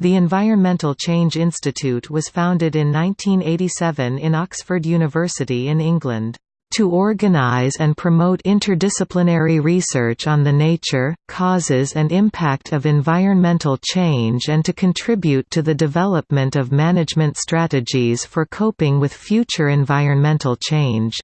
The Environmental Change Institute was founded in 1987 in Oxford University in England to organize and promote interdisciplinary research on the nature, causes and impact of environmental change and to contribute to the development of management strategies for coping with future environmental change.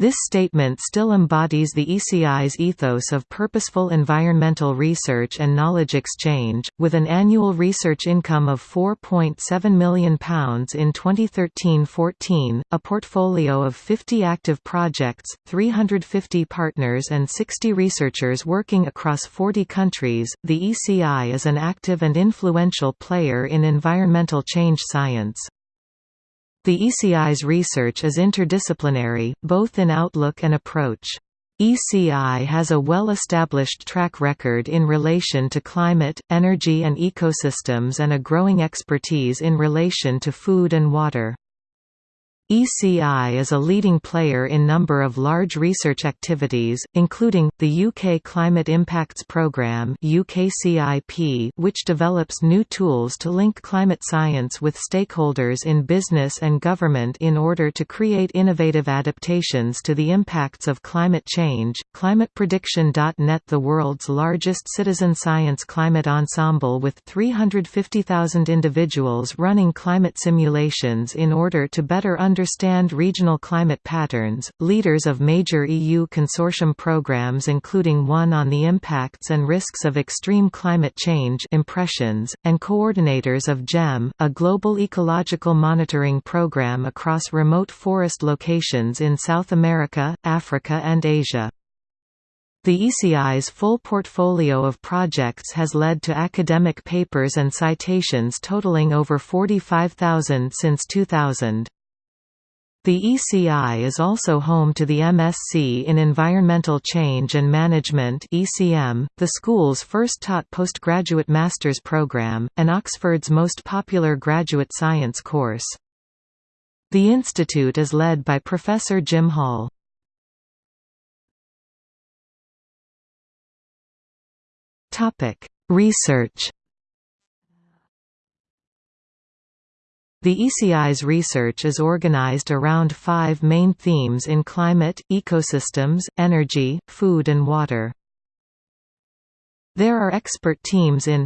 This statement still embodies the ECI's ethos of purposeful environmental research and knowledge exchange, with an annual research income of £4.7 million in 2013–14, a portfolio of 50 active projects, 350 partners and 60 researchers working across 40 countries. The ECI is an active and influential player in environmental change science. The ECI's research is interdisciplinary, both in outlook and approach. ECI has a well-established track record in relation to climate, energy and ecosystems and a growing expertise in relation to food and water. ECI is a leading player in number of large research activities, including, the UK Climate Impacts Programme which develops new tools to link climate science with stakeholders in business and government in order to create innovative adaptations to the impacts of climate change, ClimatePrediction.net the world's largest citizen science climate ensemble with 350,000 individuals running climate simulations in order to better understand understand regional climate patterns. Leaders of major EU consortium programs, including one on the impacts and risks of extreme climate change, impressions, and coordinators of GEM, a global ecological monitoring program across remote forest locations in South America, Africa, and Asia. The ECI's full portfolio of projects has led to academic papers and citations totaling over 45,000 since 2000. The ECI is also home to the MSc in Environmental Change and Management (ECM), the school's first taught postgraduate master's program, and Oxford's most popular graduate science course. The institute is led by Professor Jim Hall. Topic: Research The ECI's research is organized around five main themes in climate, ecosystems, energy, food and water. There are expert teams in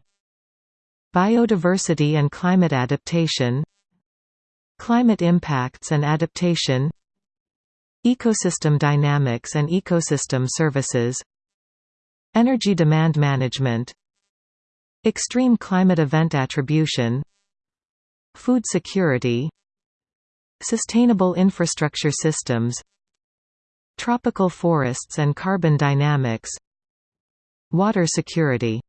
Biodiversity and climate adaptation Climate impacts and adaptation Ecosystem dynamics and ecosystem services Energy demand management Extreme climate event attribution Food security Sustainable infrastructure systems Tropical forests and carbon dynamics Water security